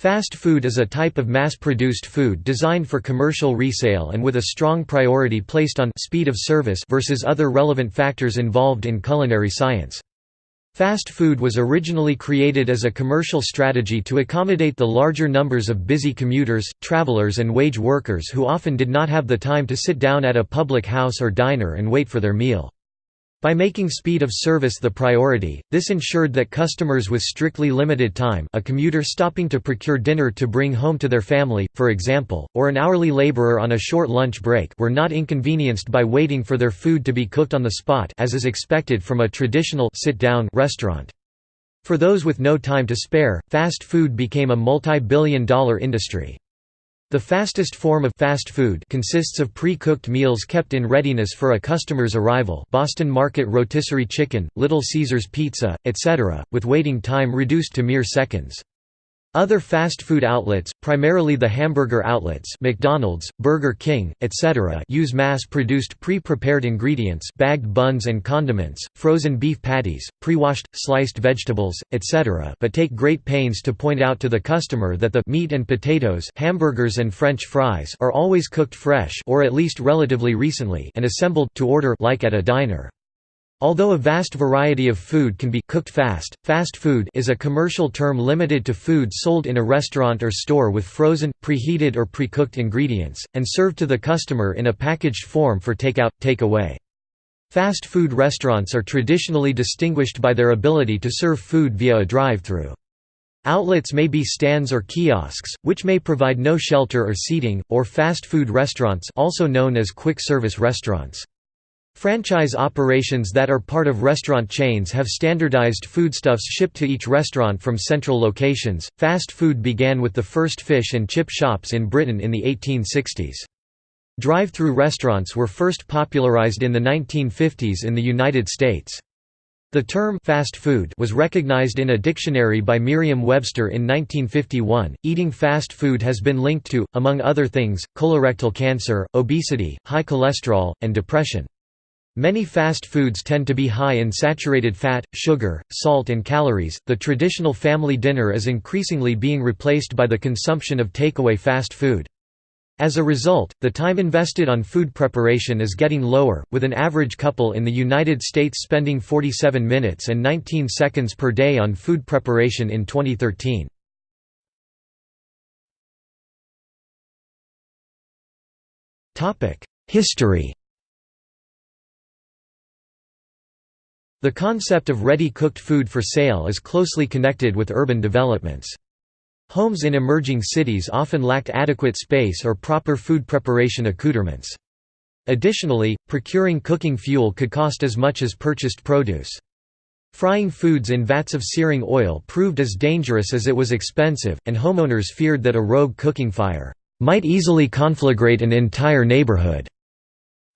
Fast food is a type of mass-produced food designed for commercial resale and with a strong priority placed on speed of service versus other relevant factors involved in culinary science. Fast food was originally created as a commercial strategy to accommodate the larger numbers of busy commuters, travelers and wage workers who often did not have the time to sit down at a public house or diner and wait for their meal. By making speed of service the priority, this ensured that customers with strictly limited time a commuter stopping to procure dinner to bring home to their family, for example, or an hourly laborer on a short lunch break were not inconvenienced by waiting for their food to be cooked on the spot as is expected from a traditional sit-down restaurant. For those with no time to spare, fast food became a multi-billion dollar industry. The fastest form of fast food consists of pre-cooked meals kept in readiness for a customer's arrival Boston Market rotisserie chicken, Little Caesars pizza, etc., with waiting time reduced to mere seconds. Other fast food outlets, primarily the hamburger outlets McDonald's, Burger King, etc. use mass-produced pre-prepared ingredients bagged buns and condiments, frozen beef patties, pre-washed, sliced vegetables, etc. but take great pains to point out to the customer that the meat and potatoes hamburgers and French fries are always cooked fresh or at least relatively recently and assembled to order like at a diner. Although a vast variety of food can be cooked fast, fast food is a commercial term limited to food sold in a restaurant or store with frozen, preheated or pre-cooked ingredients, and served to the customer in a packaged form for takeout, takeaway. Fast food restaurants are traditionally distinguished by their ability to serve food via a drive-through. Outlets may be stands or kiosks, which may provide no shelter or seating, or fast food restaurants also known as quick-service restaurants. Franchise operations that are part of restaurant chains have standardized foodstuffs shipped to each restaurant from central locations. Fast food began with the first fish and chip shops in Britain in the 1860s. Drive-through restaurants were first popularized in the 1950s in the United States. The term fast food was recognized in a dictionary by Merriam-Webster in 1951. Eating fast food has been linked to, among other things, colorectal cancer, obesity, high cholesterol, and depression. Many fast foods tend to be high in saturated fat, sugar, salt, and calories. The traditional family dinner is increasingly being replaced by the consumption of takeaway fast food. As a result, the time invested on food preparation is getting lower, with an average couple in the United States spending 47 minutes and 19 seconds per day on food preparation in 2013. History The concept of ready-cooked food for sale is closely connected with urban developments. Homes in emerging cities often lacked adequate space or proper food preparation accoutrements. Additionally, procuring cooking fuel could cost as much as purchased produce. Frying foods in vats of searing oil proved as dangerous as it was expensive, and homeowners feared that a rogue cooking fire might easily conflagrate an entire neighborhood.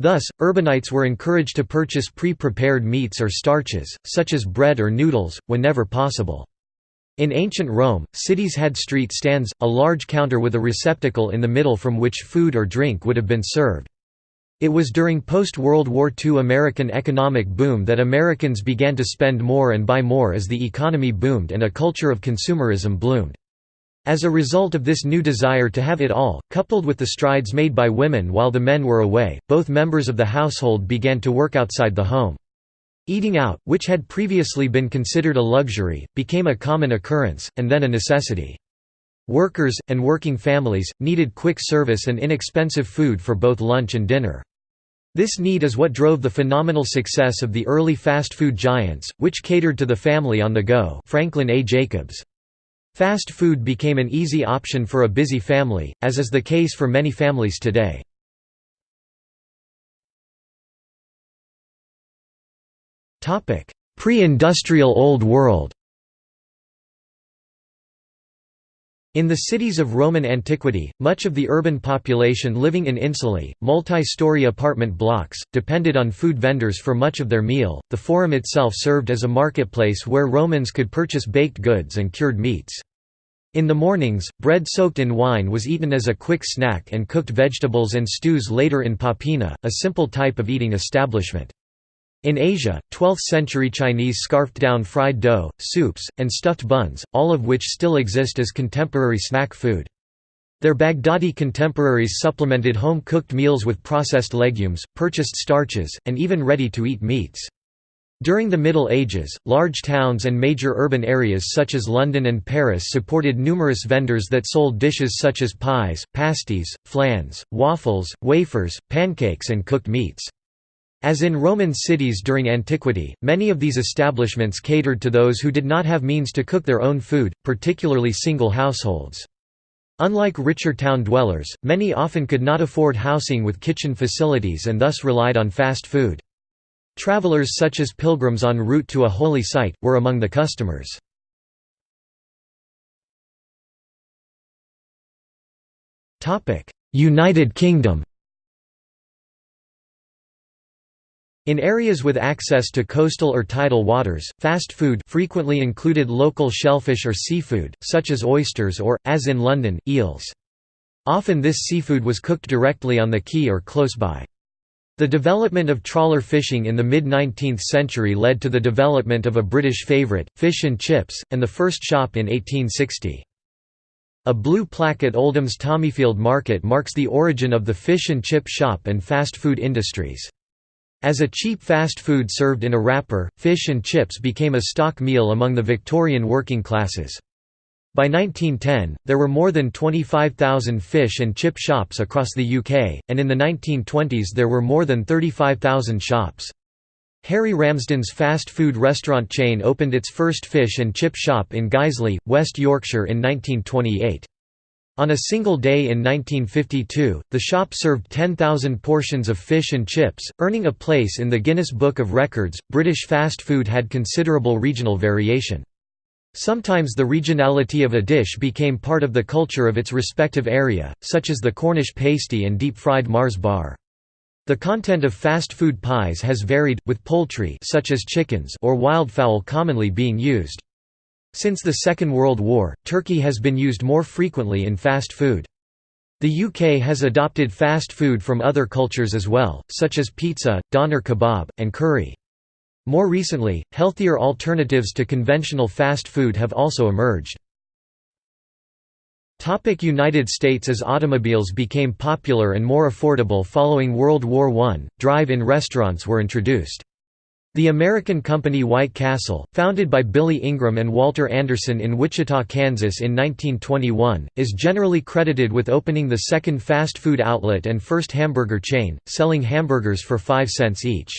Thus, urbanites were encouraged to purchase pre-prepared meats or starches, such as bread or noodles, whenever possible. In ancient Rome, cities had street stands, a large counter with a receptacle in the middle from which food or drink would have been served. It was during post-World War II American economic boom that Americans began to spend more and buy more as the economy boomed and a culture of consumerism bloomed. As a result of this new desire to have it all, coupled with the strides made by women while the men were away, both members of the household began to work outside the home. Eating out, which had previously been considered a luxury, became a common occurrence, and then a necessity. Workers, and working families, needed quick service and inexpensive food for both lunch and dinner. This need is what drove the phenomenal success of the early fast food giants, which catered to the family on the go Franklin A. Jacobs. Fast food became an easy option for a busy family, as is the case for many families today. Pre-industrial Old World In the cities of Roman antiquity, much of the urban population living in insulae, multi-story apartment blocks, depended on food vendors for much of their meal. The forum itself served as a marketplace where Romans could purchase baked goods and cured meats. In the mornings, bread soaked in wine was eaten as a quick snack and cooked vegetables and stews later in popina, a simple type of eating establishment. In Asia, 12th-century Chinese scarfed down fried dough, soups, and stuffed buns, all of which still exist as contemporary snack food. Their Baghdadi contemporaries supplemented home-cooked meals with processed legumes, purchased starches, and even ready-to-eat meats. During the Middle Ages, large towns and major urban areas such as London and Paris supported numerous vendors that sold dishes such as pies, pasties, flans, waffles, wafers, pancakes and cooked meats. As in Roman cities during antiquity, many of these establishments catered to those who did not have means to cook their own food, particularly single households. Unlike richer town dwellers, many often could not afford housing with kitchen facilities and thus relied on fast food. Travelers such as pilgrims en route to a holy site, were among the customers. United Kingdom In areas with access to coastal or tidal waters, fast food frequently included local shellfish or seafood, such as oysters or, as in London, eels. Often this seafood was cooked directly on the quay or close by. The development of trawler fishing in the mid-19th century led to the development of a British favourite, fish and chips, and the first shop in 1860. A blue plaque at Oldham's Tommyfield Market marks the origin of the fish and chip shop and fast food industries. As a cheap fast food served in a wrapper, fish and chips became a stock meal among the Victorian working classes. By 1910, there were more than 25,000 fish and chip shops across the UK, and in the 1920s there were more than 35,000 shops. Harry Ramsden's fast food restaurant chain opened its first fish and chip shop in Guiseley, West Yorkshire in 1928. On a single day in 1952, the shop served 10,000 portions of fish and chips, earning a place in the Guinness Book of Records. British fast food had considerable regional variation. Sometimes the regionality of a dish became part of the culture of its respective area, such as the Cornish pasty and deep-fried Mars bar. The content of fast food pies has varied, with poultry such as chickens or wildfowl commonly being used. Since the Second World War, turkey has been used more frequently in fast food. The UK has adopted fast food from other cultures as well, such as pizza, doner kebab, and curry. More recently, healthier alternatives to conventional fast food have also emerged. United States As automobiles became popular and more affordable following World War I, drive-in restaurants were introduced. The American company White Castle, founded by Billy Ingram and Walter Anderson in Wichita, Kansas in 1921, is generally credited with opening the second fast food outlet and first hamburger chain, selling hamburgers for 5 cents each.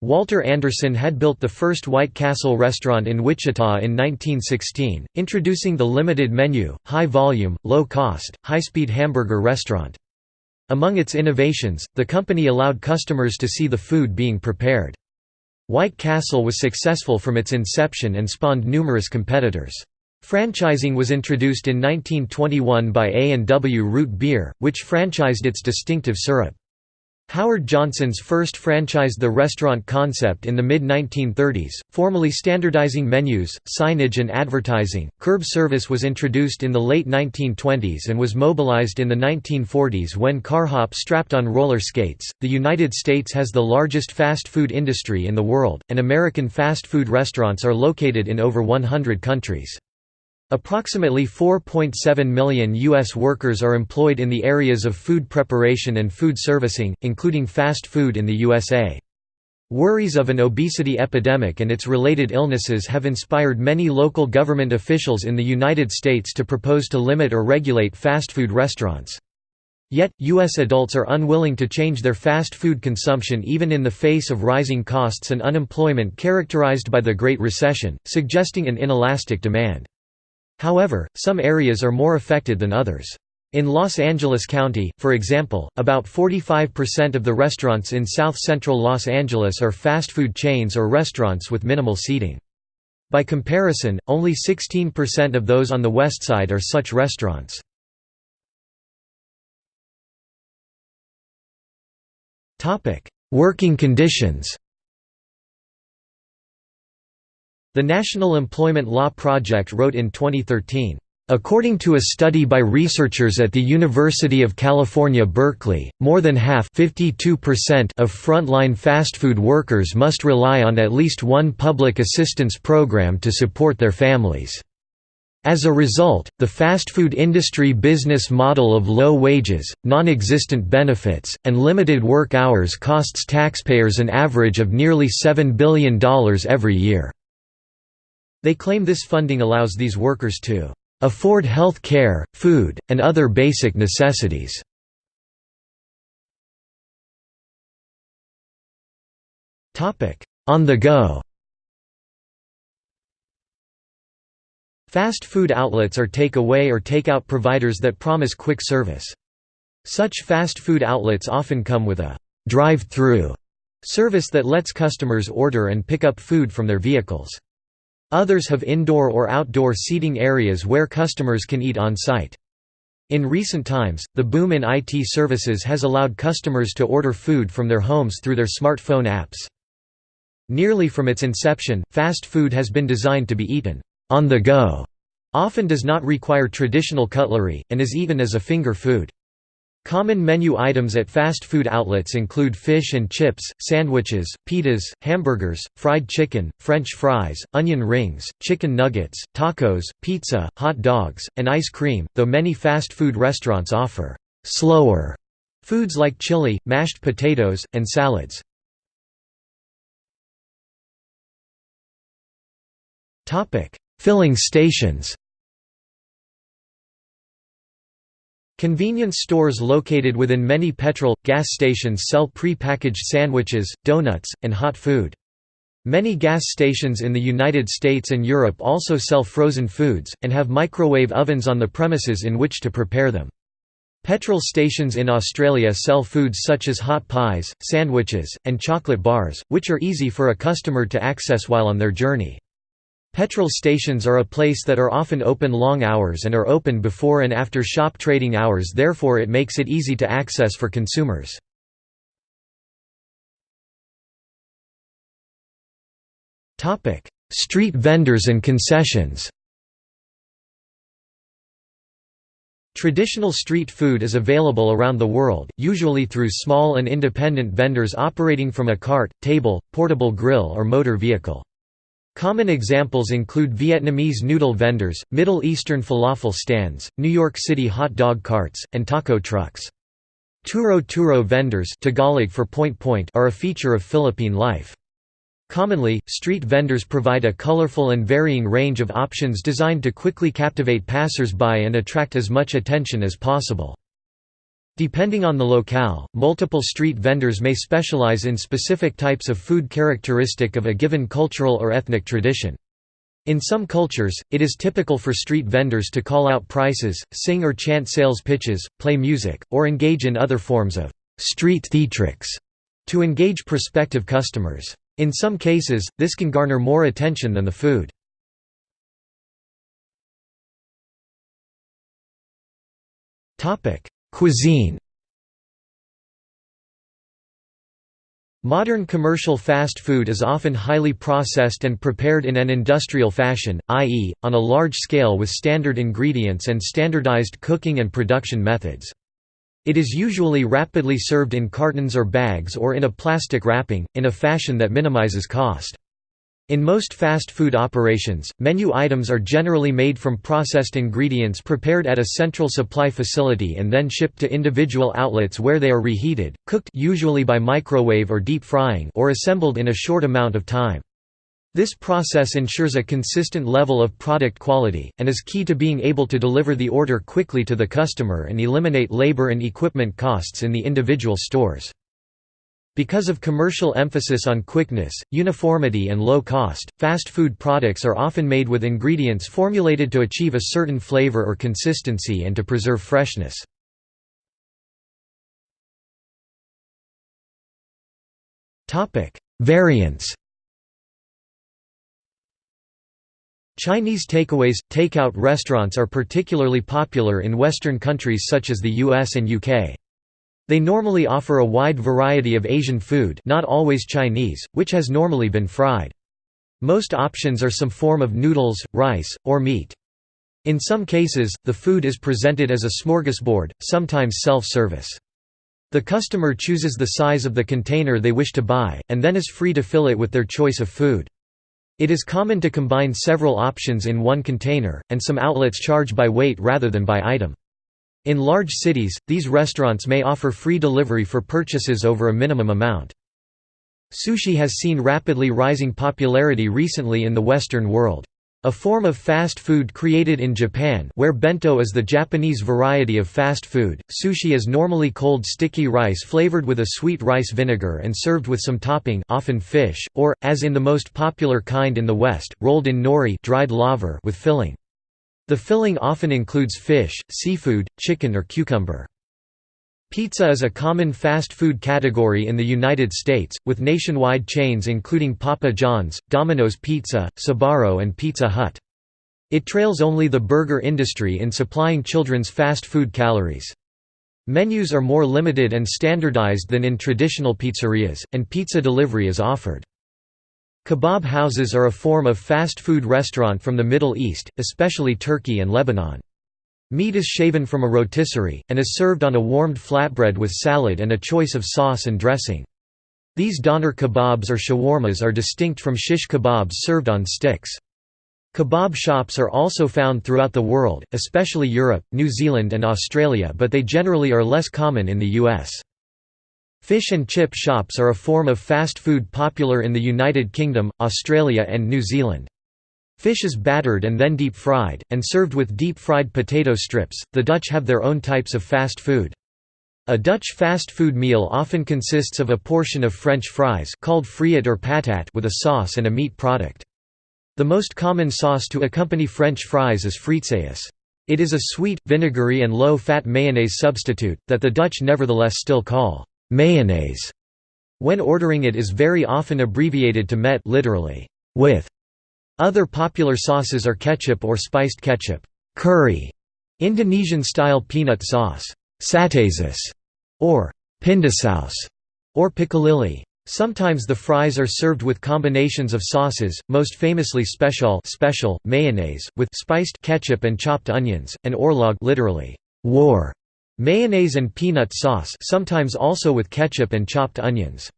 Walter Anderson had built the first White Castle restaurant in Wichita in 1916, introducing the limited menu, high-volume, low-cost, high-speed hamburger restaurant. Among its innovations, the company allowed customers to see the food being prepared. White Castle was successful from its inception and spawned numerous competitors. Franchising was introduced in 1921 by A&W Root Beer, which franchised its distinctive syrup. Howard Johnson's first franchised the restaurant concept in the mid-1930s, formally standardizing menus, signage and advertising. Curb service was introduced in the late 1920s and was mobilized in the 1940s when car hop strapped on roller skates. The United States has the largest fast food industry in the world, and American fast food restaurants are located in over 100 countries. Approximately 4.7 million U.S. workers are employed in the areas of food preparation and food servicing, including fast food in the USA. Worries of an obesity epidemic and its related illnesses have inspired many local government officials in the United States to propose to limit or regulate fast food restaurants. Yet, U.S. adults are unwilling to change their fast food consumption even in the face of rising costs and unemployment characterized by the Great Recession, suggesting an inelastic demand. However, some areas are more affected than others. In Los Angeles County, for example, about 45% of the restaurants in south-central Los Angeles are fast food chains or restaurants with minimal seating. By comparison, only 16% of those on the west side are such restaurants. Working conditions The National Employment Law Project wrote in 2013, According to a study by researchers at the University of California, Berkeley, more than half of frontline fast food workers must rely on at least one public assistance program to support their families. As a result, the fast food industry business model of low wages, non-existent benefits, and limited work hours costs taxpayers an average of nearly $7 billion every year. They claim this funding allows these workers to afford health care, food, and other basic necessities. On the go Fast food outlets are take-away or take-out providers that promise quick service. Such fast food outlets often come with a drive-through service that lets customers order and pick up food from their vehicles. Others have indoor or outdoor seating areas where customers can eat on-site. In recent times, the boom in IT services has allowed customers to order food from their homes through their smartphone apps. Nearly from its inception, fast food has been designed to be eaten on the go, often does not require traditional cutlery, and is eaten as a finger food. Common menu items at fast food outlets include fish and chips, sandwiches, pitas, hamburgers, fried chicken, french fries, onion rings, chicken nuggets, tacos, pizza, hot dogs, and ice cream, though many fast food restaurants offer «slower» foods like chili, mashed potatoes, and salads. Filling stations Convenience stores located within many petrol, gas stations sell pre-packaged sandwiches, donuts, and hot food. Many gas stations in the United States and Europe also sell frozen foods, and have microwave ovens on the premises in which to prepare them. Petrol stations in Australia sell foods such as hot pies, sandwiches, and chocolate bars, which are easy for a customer to access while on their journey. Petrol stations are a place that are often open long hours and are open before and after shop trading hours therefore it makes it easy to access for consumers. Street vendors and concessions Traditional street food is available around the world, usually through small and independent vendors operating from a cart, table, portable grill or motor vehicle. Common examples include Vietnamese noodle vendors, Middle Eastern falafel stands, New York City hot dog carts, and taco trucks. Turo-turo vendors Tagalog for point point are a feature of Philippine life. Commonly, street vendors provide a colorful and varying range of options designed to quickly captivate passers-by and attract as much attention as possible. Depending on the locale, multiple street vendors may specialize in specific types of food characteristic of a given cultural or ethnic tradition. In some cultures, it is typical for street vendors to call out prices, sing or chant sales pitches, play music, or engage in other forms of street theatrics to engage prospective customers. In some cases, this can garner more attention than the food. Cuisine Modern commercial fast food is often highly processed and prepared in an industrial fashion, i.e., on a large scale with standard ingredients and standardized cooking and production methods. It is usually rapidly served in cartons or bags or in a plastic wrapping, in a fashion that minimizes cost. In most fast food operations, menu items are generally made from processed ingredients prepared at a central supply facility and then shipped to individual outlets where they are reheated, cooked usually by microwave or deep frying or assembled in a short amount of time. This process ensures a consistent level of product quality, and is key to being able to deliver the order quickly to the customer and eliminate labor and equipment costs in the individual stores. Because of commercial emphasis on quickness, uniformity and low cost, fast food products are often made with ingredients formulated to achieve a certain flavor or consistency and to preserve freshness. Variants Chinese takeaways – takeout restaurants are particularly popular in Western countries such as the US and UK. They normally offer a wide variety of Asian food not always Chinese, which has normally been fried. Most options are some form of noodles, rice, or meat. In some cases, the food is presented as a smorgasbord, sometimes self-service. The customer chooses the size of the container they wish to buy, and then is free to fill it with their choice of food. It is common to combine several options in one container, and some outlets charge by weight rather than by item. In large cities, these restaurants may offer free delivery for purchases over a minimum amount. Sushi has seen rapidly rising popularity recently in the Western world. A form of fast food created in Japan where bento is the Japanese variety of fast food, sushi is normally cold sticky rice flavored with a sweet rice vinegar and served with some topping often fish, or, as in the most popular kind in the West, rolled in nori dried laver with filling. The filling often includes fish, seafood, chicken or cucumber. Pizza is a common fast food category in the United States, with nationwide chains including Papa John's, Domino's Pizza, Sbarro and Pizza Hut. It trails only the burger industry in supplying children's fast food calories. Menus are more limited and standardized than in traditional pizzerias, and pizza delivery is offered. Kebab houses are a form of fast food restaurant from the Middle East, especially Turkey and Lebanon. Meat is shaven from a rotisserie, and is served on a warmed flatbread with salad and a choice of sauce and dressing. These doner kebabs or shawarmas are distinct from shish kebabs served on sticks. Kebab shops are also found throughout the world, especially Europe, New Zealand and Australia but they generally are less common in the US. Fish and chip shops are a form of fast food popular in the United Kingdom, Australia and New Zealand. Fish is battered and then deep fried, and served with deep fried potato strips. The Dutch have their own types of fast food. A Dutch fast food meal often consists of a portion of French fries called friet or patat with a sauce and a meat product. The most common sauce to accompany French fries is frietsaus. It is a sweet, vinegary and low-fat mayonnaise substitute, that the Dutch nevertheless still call mayonnaise. When ordering it is very often abbreviated to met literally, with. Other popular sauces are ketchup or spiced ketchup, curry, Indonesian-style peanut sauce, satésaus, or pindasaus, or piccalilli. Sometimes the fries are served with combinations of sauces, most famously special special mayonnaise with spiced ketchup and chopped onions, and oorlog literally war Mayonnaise and peanut sauce sometimes also with ketchup and chopped onions.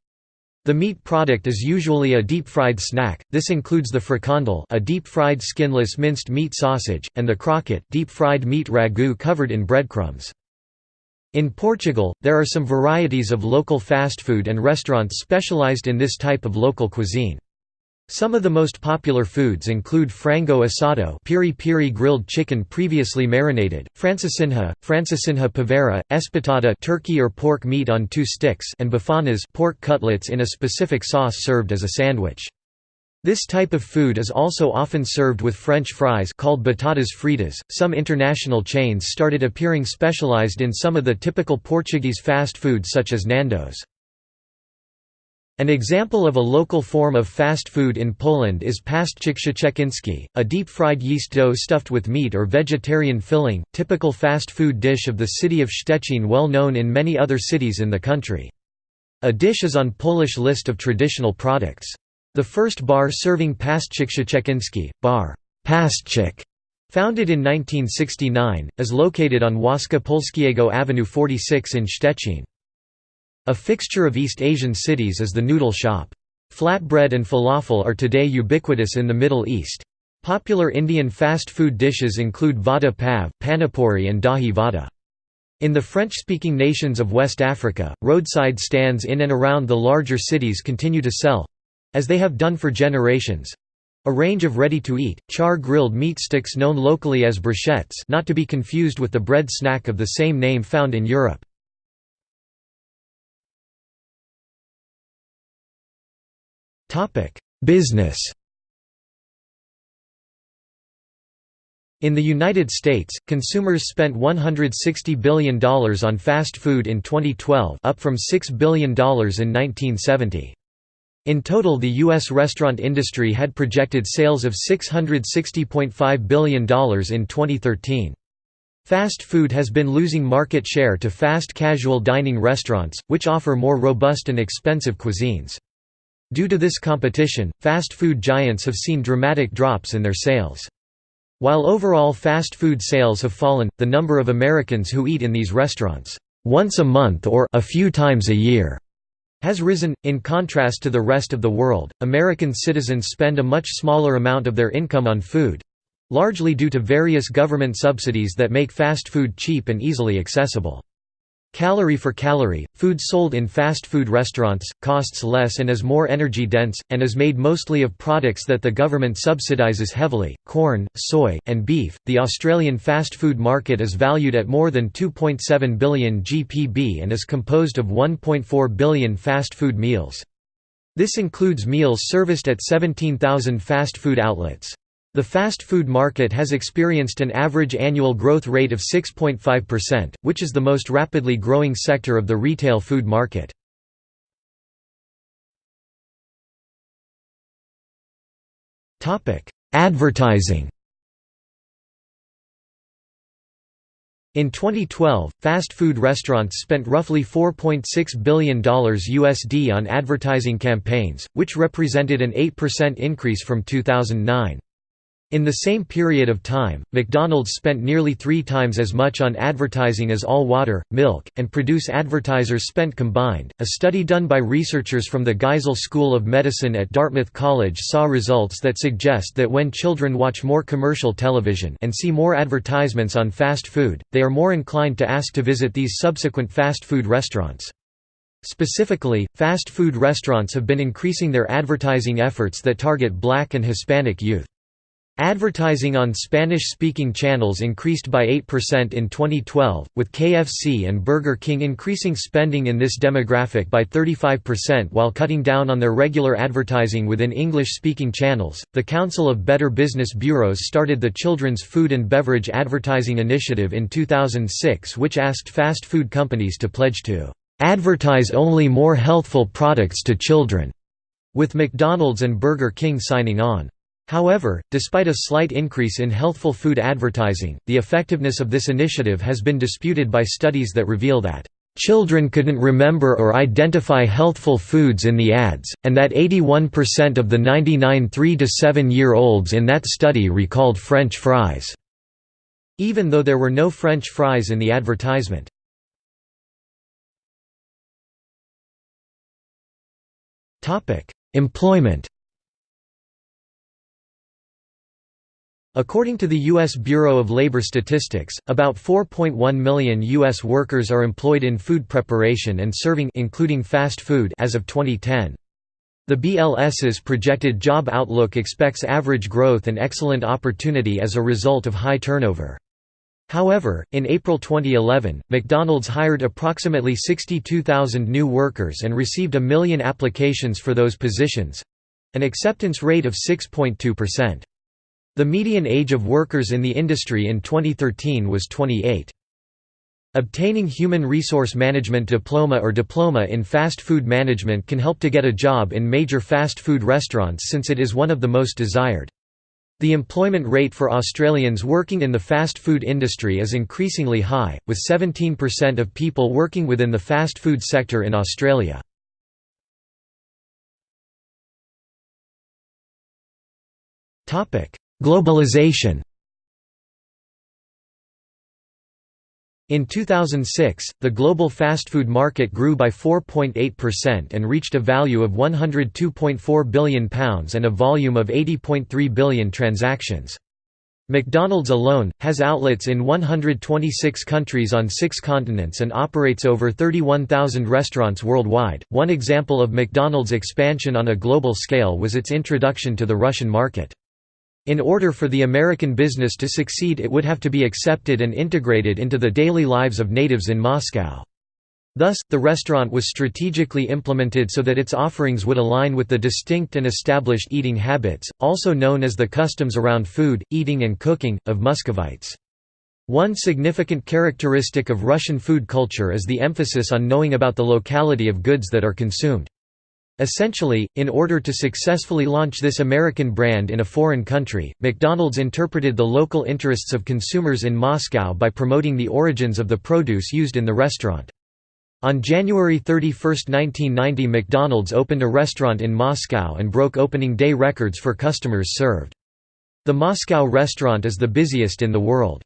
The meat product is usually a deep-fried snack, this includes the frikandel a deep-fried skinless minced meat sausage, and the croquette deep-fried meat ragu covered in breadcrumbs. In Portugal, there are some varieties of local fast food and restaurants specialized in this type of local cuisine. Some of the most popular foods include frango assado piri piri grilled chicken previously marinated, francesinha, francesinha poveira, espetada turkey or pork meat on two sticks and bifanas pork cutlets in a specific sauce served as a sandwich. This type of food is also often served with French fries called batatas fritas. Some international chains started appearing specialized in some of the typical Portuguese fast food such as Nando's. An example of a local form of fast food in Poland is pasztecik szczeciński, a deep-fried yeast dough stuffed with meat or vegetarian filling, typical fast food dish of the city of Szczecin well known in many other cities in the country. A dish is on Polish list of traditional products. The first bar serving pasztecik szczeciński, bar Pasztecik, founded in 1969, is located on Wojska Polskiego Avenue 46 in Szczecin. A fixture of East Asian cities is the noodle shop. Flatbread and falafel are today ubiquitous in the Middle East. Popular Indian fast food dishes include vada pav, panipuri and dahi vada. In the French-speaking nations of West Africa, roadside stands in and around the larger cities continue to sell—as they have done for generations—a range of ready-to-eat, char-grilled meat sticks known locally as brochettes not to be confused with the bread snack of the same name found in Europe. Business In the United States, consumers spent $160 billion on fast food in 2012 up from $6 billion in 1970. In total the U.S. restaurant industry had projected sales of $660.5 billion in 2013. Fast food has been losing market share to fast casual dining restaurants, which offer more robust and expensive cuisines. Due to this competition, fast food giants have seen dramatic drops in their sales. While overall fast food sales have fallen, the number of Americans who eat in these restaurants once a month or a few times a year has risen. In contrast to the rest of the world, American citizens spend a much smaller amount of their income on food largely due to various government subsidies that make fast food cheap and easily accessible. Calorie for calorie, food sold in fast food restaurants, costs less and is more energy dense, and is made mostly of products that the government subsidises heavily corn, soy, and beef. The Australian fast food market is valued at more than 2.7 billion GPB and is composed of 1.4 billion fast food meals. This includes meals serviced at 17,000 fast food outlets. The fast food market has experienced an average annual growth rate of 6.5%, which is the most rapidly growing sector of the retail food market. Advertising In 2012, fast food restaurants spent roughly $4.6 billion USD on advertising campaigns, which represented an 8% increase from 2009. In the same period of time, McDonald's spent nearly three times as much on advertising as all water, milk, and produce advertisers spent combined. A study done by researchers from the Geisel School of Medicine at Dartmouth College saw results that suggest that when children watch more commercial television and see more advertisements on fast food, they are more inclined to ask to visit these subsequent fast food restaurants. Specifically, fast food restaurants have been increasing their advertising efforts that target black and Hispanic youth. Advertising on Spanish-speaking channels increased by 8% in 2012, with KFC and Burger King increasing spending in this demographic by 35% while cutting down on their regular advertising within English-speaking channels. The Council of Better Business Bureaus started the Children's Food and Beverage Advertising Initiative in 2006 which asked fast food companies to pledge to advertise only more healthful products to children, with McDonald's and Burger King signing on. However, despite a slight increase in healthful food advertising, the effectiveness of this initiative has been disputed by studies that reveal that Children couldn't remember or identify healthful foods in the ads, and that 81% of the 99 3 to 7 year olds in that study recalled French fries, even though there were no French fries in the advertisement. Employment According to the U.S. Bureau of Labor Statistics, about 4.1 million U.S. workers are employed in food preparation and serving including fast food as of 2010. The BLS's projected job outlook expects average growth and excellent opportunity as a result of high turnover. However, in April 2011, McDonald's hired approximately 62,000 new workers and received a million applications for those positions—an acceptance rate of 6.2%. The median age of workers in the industry in 2013 was 28. Obtaining Human Resource Management Diploma or Diploma in Fast Food Management can help to get a job in major fast food restaurants since it is one of the most desired. The employment rate for Australians working in the fast food industry is increasingly high, with 17% of people working within the fast food sector in Australia. Globalization In 2006, the global fast food market grew by 4.8% and reached a value of £102.4 billion and a volume of 80.3 billion transactions. McDonald's alone, has outlets in 126 countries on six continents and operates over 31,000 restaurants worldwide. One example of McDonald's expansion on a global scale was its introduction to the Russian market. In order for the American business to succeed it would have to be accepted and integrated into the daily lives of natives in Moscow. Thus, the restaurant was strategically implemented so that its offerings would align with the distinct and established eating habits, also known as the customs around food, eating and cooking, of Muscovites. One significant characteristic of Russian food culture is the emphasis on knowing about the locality of goods that are consumed. Essentially, in order to successfully launch this American brand in a foreign country, McDonald's interpreted the local interests of consumers in Moscow by promoting the origins of the produce used in the restaurant. On January 31, 1990 McDonald's opened a restaurant in Moscow and broke opening day records for customers served. The Moscow restaurant is the busiest in the world.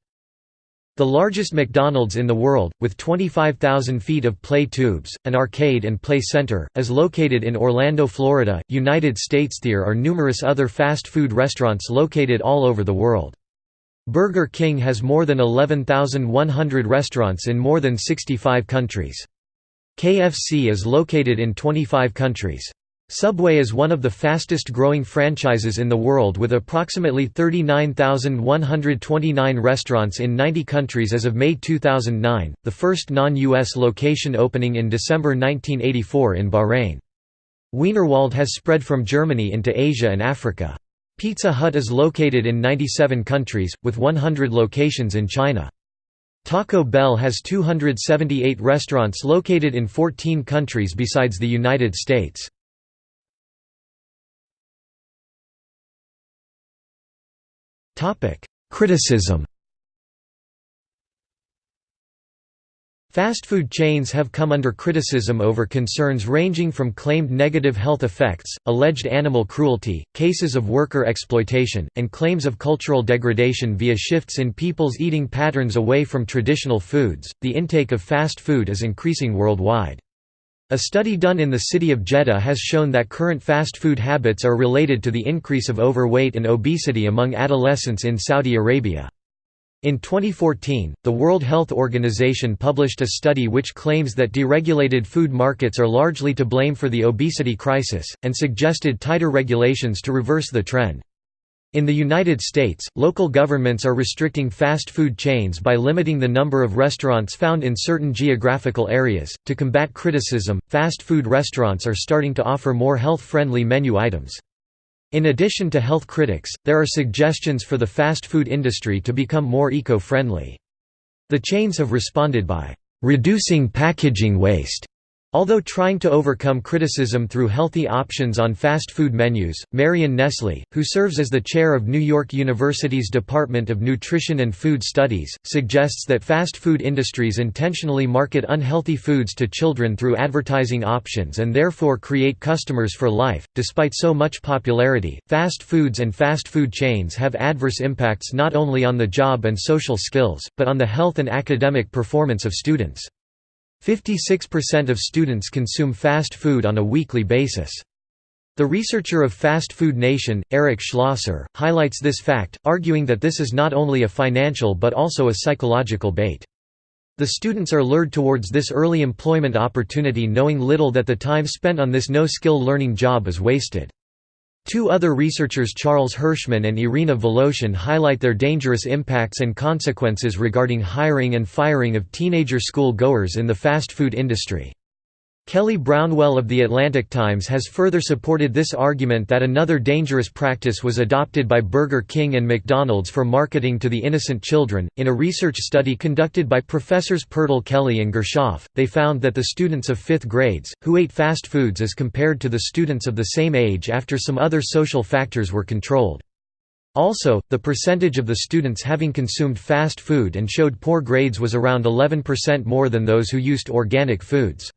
The largest McDonald's in the world, with 25,000 feet of play tubes, an arcade and play center, is located in Orlando, Florida, United States. There are numerous other fast food restaurants located all over the world. Burger King has more than 11,100 restaurants in more than 65 countries. KFC is located in 25 countries. Subway is one of the fastest growing franchises in the world with approximately 39,129 restaurants in 90 countries as of May 2009, the first non-US location opening in December 1984 in Bahrain. Wienerwald has spread from Germany into Asia and Africa. Pizza Hut is located in 97 countries, with 100 locations in China. Taco Bell has 278 restaurants located in 14 countries besides the United States. Criticism Fast food chains have come under criticism over concerns ranging from claimed negative health effects, alleged animal cruelty, cases of worker exploitation, and claims of cultural degradation via shifts in people's eating patterns away from traditional foods. The intake of fast food is increasing worldwide. A study done in the city of Jeddah has shown that current fast food habits are related to the increase of overweight and obesity among adolescents in Saudi Arabia. In 2014, the World Health Organization published a study which claims that deregulated food markets are largely to blame for the obesity crisis, and suggested tighter regulations to reverse the trend. In the United States, local governments are restricting fast food chains by limiting the number of restaurants found in certain geographical areas. To combat criticism, fast food restaurants are starting to offer more health friendly menu items. In addition to health critics, there are suggestions for the fast food industry to become more eco friendly. The chains have responded by reducing packaging waste Although trying to overcome criticism through healthy options on fast food menus, Marion Nestle, who serves as the chair of New York University's Department of Nutrition and Food Studies, suggests that fast food industries intentionally market unhealthy foods to children through advertising options and therefore create customers for life. Despite so much popularity, fast foods and fast food chains have adverse impacts not only on the job and social skills, but on the health and academic performance of students. 56% of students consume fast food on a weekly basis. The researcher of Fast Food Nation, Eric Schlosser, highlights this fact, arguing that this is not only a financial but also a psychological bait. The students are lured towards this early employment opportunity knowing little that the time spent on this no-skill learning job is wasted. Two other researchers Charles Hirschman and Irina Voloshin highlight their dangerous impacts and consequences regarding hiring and firing of teenager school goers in the fast food industry. Kelly Brownell of The Atlantic Times has further supported this argument that another dangerous practice was adopted by Burger King and McDonald's for marketing to the innocent children. In a research study conducted by professors Purtell Kelly and Gershoff, they found that the students of fifth grades, who ate fast foods as compared to the students of the same age after some other social factors were controlled. Also, the percentage of the students having consumed fast food and showed poor grades was around 11% more than those who used organic foods.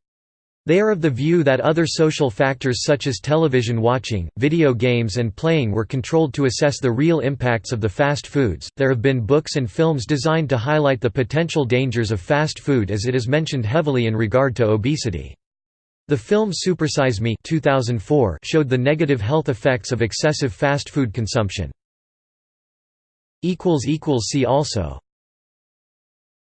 They are of the view that other social factors such as television watching, video games, and playing were controlled to assess the real impacts of the fast foods. There have been books and films designed to highlight the potential dangers of fast food as it is mentioned heavily in regard to obesity. The film Supersize Me 2004 showed the negative health effects of excessive fast food consumption. See also